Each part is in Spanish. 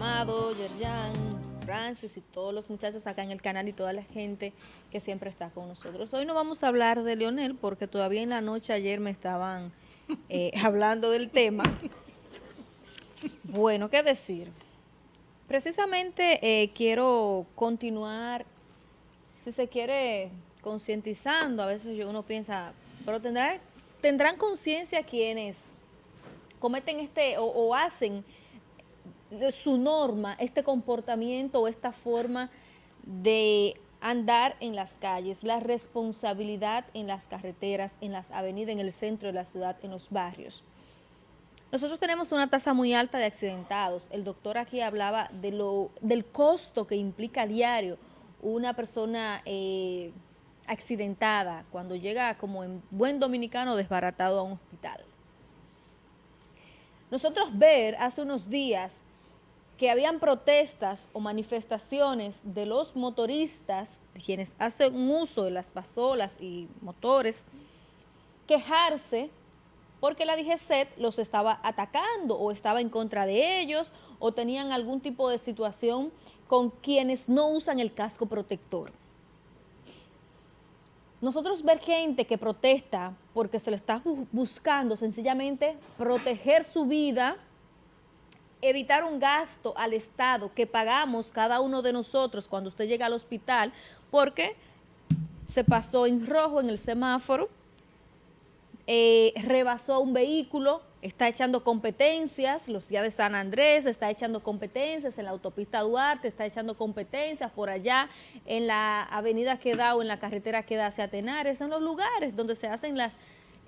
Amado, Yerjan, Francis y todos los muchachos acá en el canal y toda la gente que siempre está con nosotros. Hoy no vamos a hablar de Leonel porque todavía en la noche ayer me estaban eh, hablando del tema. Bueno, ¿qué decir? Precisamente eh, quiero continuar, si se quiere, concientizando. A veces uno piensa, pero tendrá, tendrán conciencia quienes cometen este o, hacen su norma, este comportamiento o esta forma de andar en las calles, la responsabilidad en las carreteras, en las avenidas, en el centro de la ciudad, en los barrios. Nosotros tenemos una tasa muy alta de accidentados. El doctor aquí hablaba de lo, del costo que implica diario una persona eh, accidentada cuando llega como en buen dominicano desbaratado a un hospital. Nosotros ver hace unos días que habían protestas o manifestaciones de los motoristas, quienes hacen uso de las pasolas y motores, quejarse porque la DGCET los estaba atacando o estaba en contra de ellos o tenían algún tipo de situación con quienes no usan el casco protector. Nosotros ver gente que protesta porque se le está buscando sencillamente proteger su vida, evitar un gasto al Estado que pagamos cada uno de nosotros cuando usted llega al hospital porque se pasó en rojo en el semáforo, eh, rebasó un vehículo, está echando competencias, los días de San Andrés, está echando competencias en la autopista Duarte, está echando competencias por allá en la avenida que da o en la carretera que da hacia Tenares, en los lugares donde se hacen las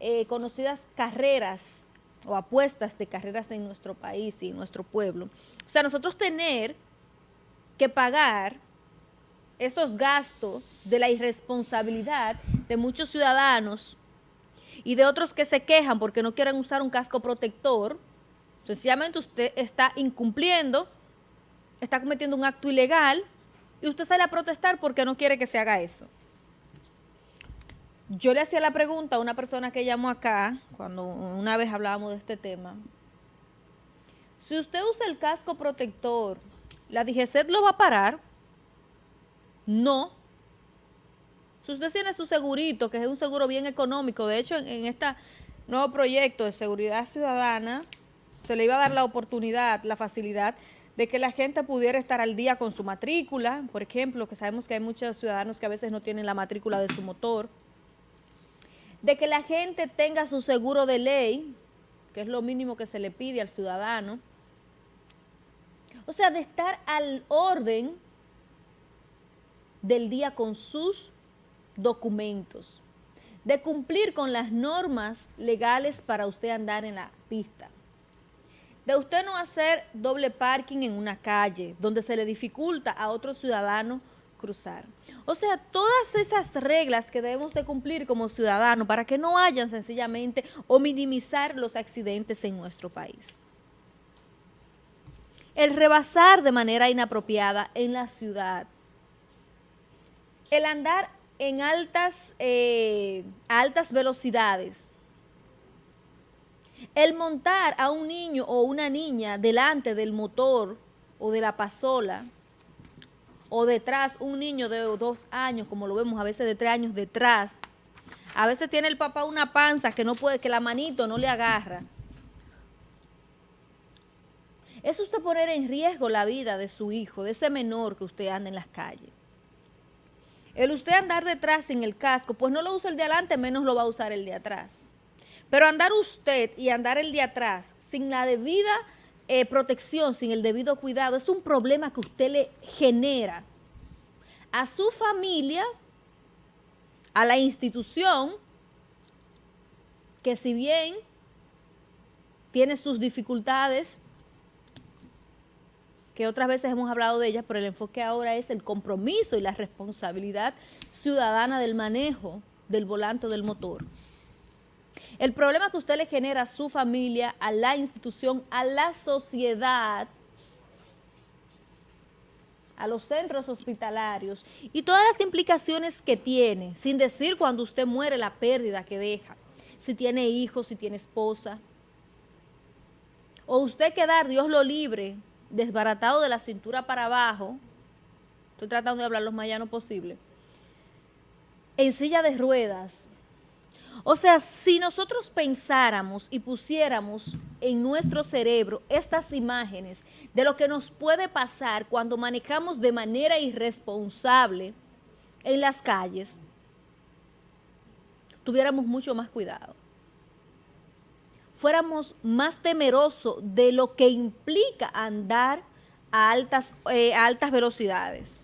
eh, conocidas carreras o apuestas de carreras en nuestro país y en nuestro pueblo. O sea, nosotros tener que pagar esos gastos de la irresponsabilidad de muchos ciudadanos y de otros que se quejan porque no quieren usar un casco protector, sencillamente usted está incumpliendo, está cometiendo un acto ilegal y usted sale a protestar porque no quiere que se haga eso. Yo le hacía la pregunta a una persona que llamó acá, cuando una vez hablábamos de este tema, si usted usa el casco protector, ¿la DGCET lo va a parar? No, si usted tiene su segurito, que es un seguro bien económico, de hecho en, este nuevo proyecto de seguridad ciudadana, se le iba a dar la oportunidad, la facilidad de que la gente pudiera estar al día con su matrícula, por ejemplo, que sabemos que hay muchos ciudadanos que a veces no tienen la matrícula de su motor, de que la gente tenga su seguro de ley, que es lo mínimo que se le pide al ciudadano, o sea, de estar al orden del día con sus documentos, de cumplir con las normas legales para usted andar en la pista, de usted no hacer doble parking en una calle donde se le dificulta a otro ciudadano cruzar. O sea, todas esas reglas que debemos de cumplir como ciudadanos para que no hayan sencillamente o minimizar los accidentes en nuestro país. El rebasar de manera inapropiada en la ciudad. El andar en altas, eh, altas velocidades, el montar a un niño o una niña delante del motor o de la pasola, o detrás un niño de dos años, como lo vemos a veces de tres años detrás, a veces tiene el papá una panza que no puede, que la manito no le agarra. Es usted poner en riesgo la vida de su hijo, de ese menor que usted anda en las calles. El usted andar detrás sin el casco, pues no lo usa el de adelante, menos lo va a usar el de atrás. Pero andar usted y andar el de atrás sin la debida eh, protección, sin el debido cuidado, es un problema que usted le genera a su familia, a la institución, que si bien tiene sus dificultades, que otras veces hemos hablado de ellas, pero el enfoque ahora es el compromiso y la responsabilidad ciudadana del manejo del volante del motor. El problema que usted le genera a su familia, a la institución, a la sociedad, a los centros hospitalarios y todas las implicaciones que tiene, sin decir cuando usted muere la pérdida que deja, si tiene hijos, si tiene esposa, o usted quedar, Dios lo libre, desbaratado de la cintura para abajo, estoy tratando de hablar lo más llano posible, en silla de ruedas. O sea, si nosotros pensáramos y pusiéramos en nuestro cerebro estas imágenes de lo que nos puede pasar cuando manejamos de manera irresponsable en las calles, tuviéramos mucho más cuidado. Fuéramos más temerosos de lo que implica andar a altas, eh, a altas velocidades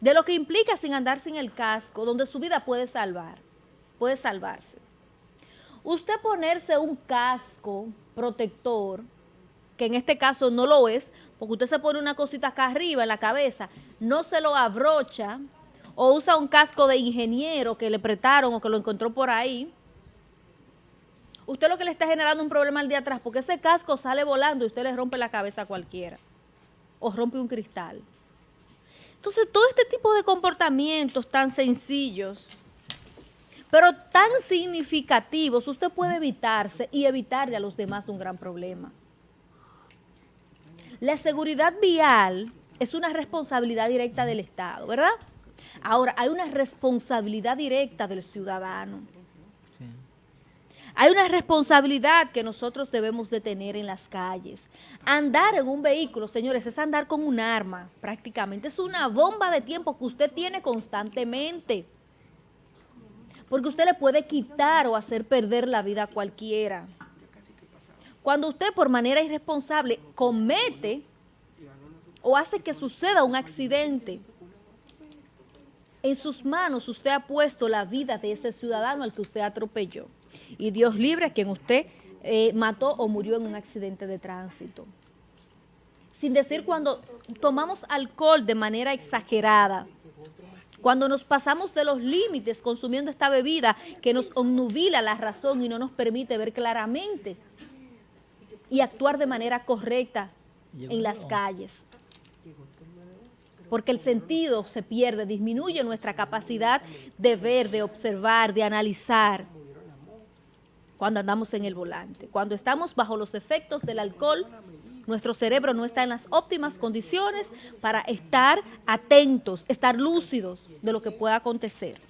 de lo que implica sin andar sin el casco, donde su vida puede salvar, puede salvarse. Usted ponerse un casco protector, que en este caso no lo es, porque usted se pone una cosita acá arriba en la cabeza, no se lo abrocha, o usa un casco de ingeniero que le prestaron o que lo encontró por ahí, usted lo que le está generando un problema al día atrás, porque ese casco sale volando y usted le rompe la cabeza a cualquiera, o rompe un cristal. Entonces, todo este tipo de comportamientos tan sencillos, pero tan significativos, usted puede evitarse y evitarle a los demás un gran problema. La seguridad vial es una responsabilidad directa del Estado, ¿verdad? Ahora, hay una responsabilidad directa del ciudadano. Hay una responsabilidad que nosotros debemos de tener en las calles. Andar en un vehículo, señores, es andar con un arma prácticamente. Es una bomba de tiempo que usted tiene constantemente. Porque usted le puede quitar o hacer perder la vida a cualquiera. Cuando usted por manera irresponsable comete o hace que suceda un accidente, en sus manos usted ha puesto la vida de ese ciudadano al que usted atropelló y Dios libre a quien usted eh, mató o murió en un accidente de tránsito. Sin decir cuando tomamos alcohol de manera exagerada, cuando nos pasamos de los límites consumiendo esta bebida que nos obnubila la razón y no nos permite ver claramente y actuar de manera correcta en las calles. Porque el sentido se pierde, disminuye nuestra capacidad de ver, de observar, de analizar cuando andamos en el volante. Cuando estamos bajo los efectos del alcohol, nuestro cerebro no está en las óptimas condiciones para estar atentos, estar lúcidos de lo que pueda acontecer.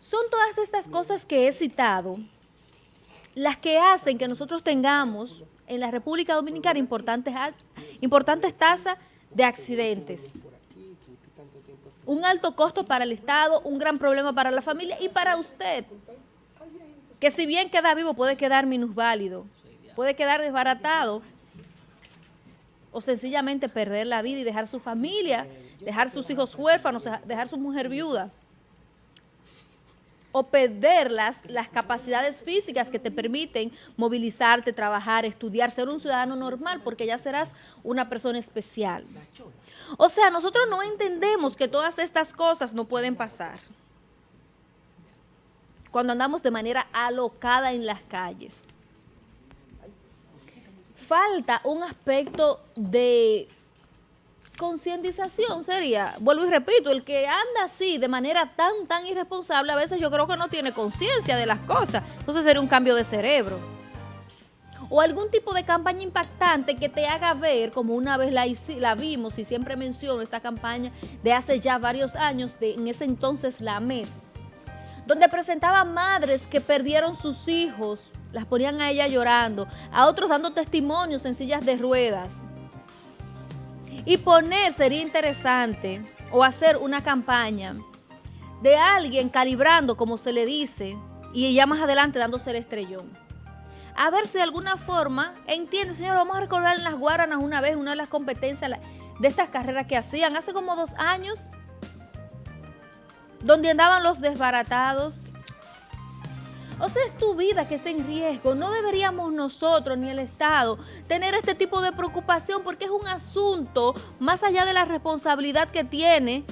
Son todas estas cosas que he citado las que hacen que nosotros tengamos en la República Dominicana importantes, importantes tasas de accidentes. Un alto costo para el Estado, un gran problema para la familia y para usted que si bien queda vivo puede quedar minusválido, puede quedar desbaratado o sencillamente perder la vida y dejar su familia, dejar sus hijos huérfanos, dejar su mujer viuda o perder las, las capacidades físicas que te permiten movilizarte, trabajar, estudiar, ser un ciudadano normal, porque ya serás una persona especial. O sea, nosotros no entendemos que todas estas cosas no pueden pasar cuando andamos de manera alocada en las calles. Falta un aspecto de concientización sería, vuelvo y repito, el que anda así de manera tan, tan irresponsable, a veces yo creo que no tiene conciencia de las cosas. Entonces sería un cambio de cerebro. O algún tipo de campaña impactante que te haga ver, como una vez la, vimos y siempre menciono esta campaña de hace ya varios años, de en ese entonces la MED, donde presentaba madres que perdieron sus hijos, las ponían a ella llorando, a otros dando testimonios en sillas de ruedas. Y poner sería interesante, o hacer una campaña de alguien calibrando, como se le dice, y ya más adelante dándose el estrellón. A ver si de alguna forma, entiende, señor, vamos a recordar en las Guaranas una vez, una de las competencias de estas carreras que hacían hace como dos años, donde andaban los desbaratados. O sea, es tu vida que está en riesgo. No deberíamos nosotros ni el Estado tener este tipo de preocupación porque es un asunto más allá de la responsabilidad que tiene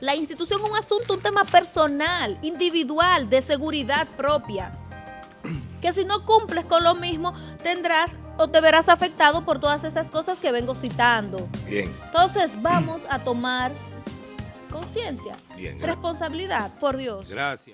la institución, un asunto, un tema personal, individual, de seguridad propia. Que si no cumples con lo mismo, tendrás o te verás afectado por todas esas cosas que vengo citando. Bien. Entonces, vamos a tomar conciencia, responsabilidad, por Dios. Gracias.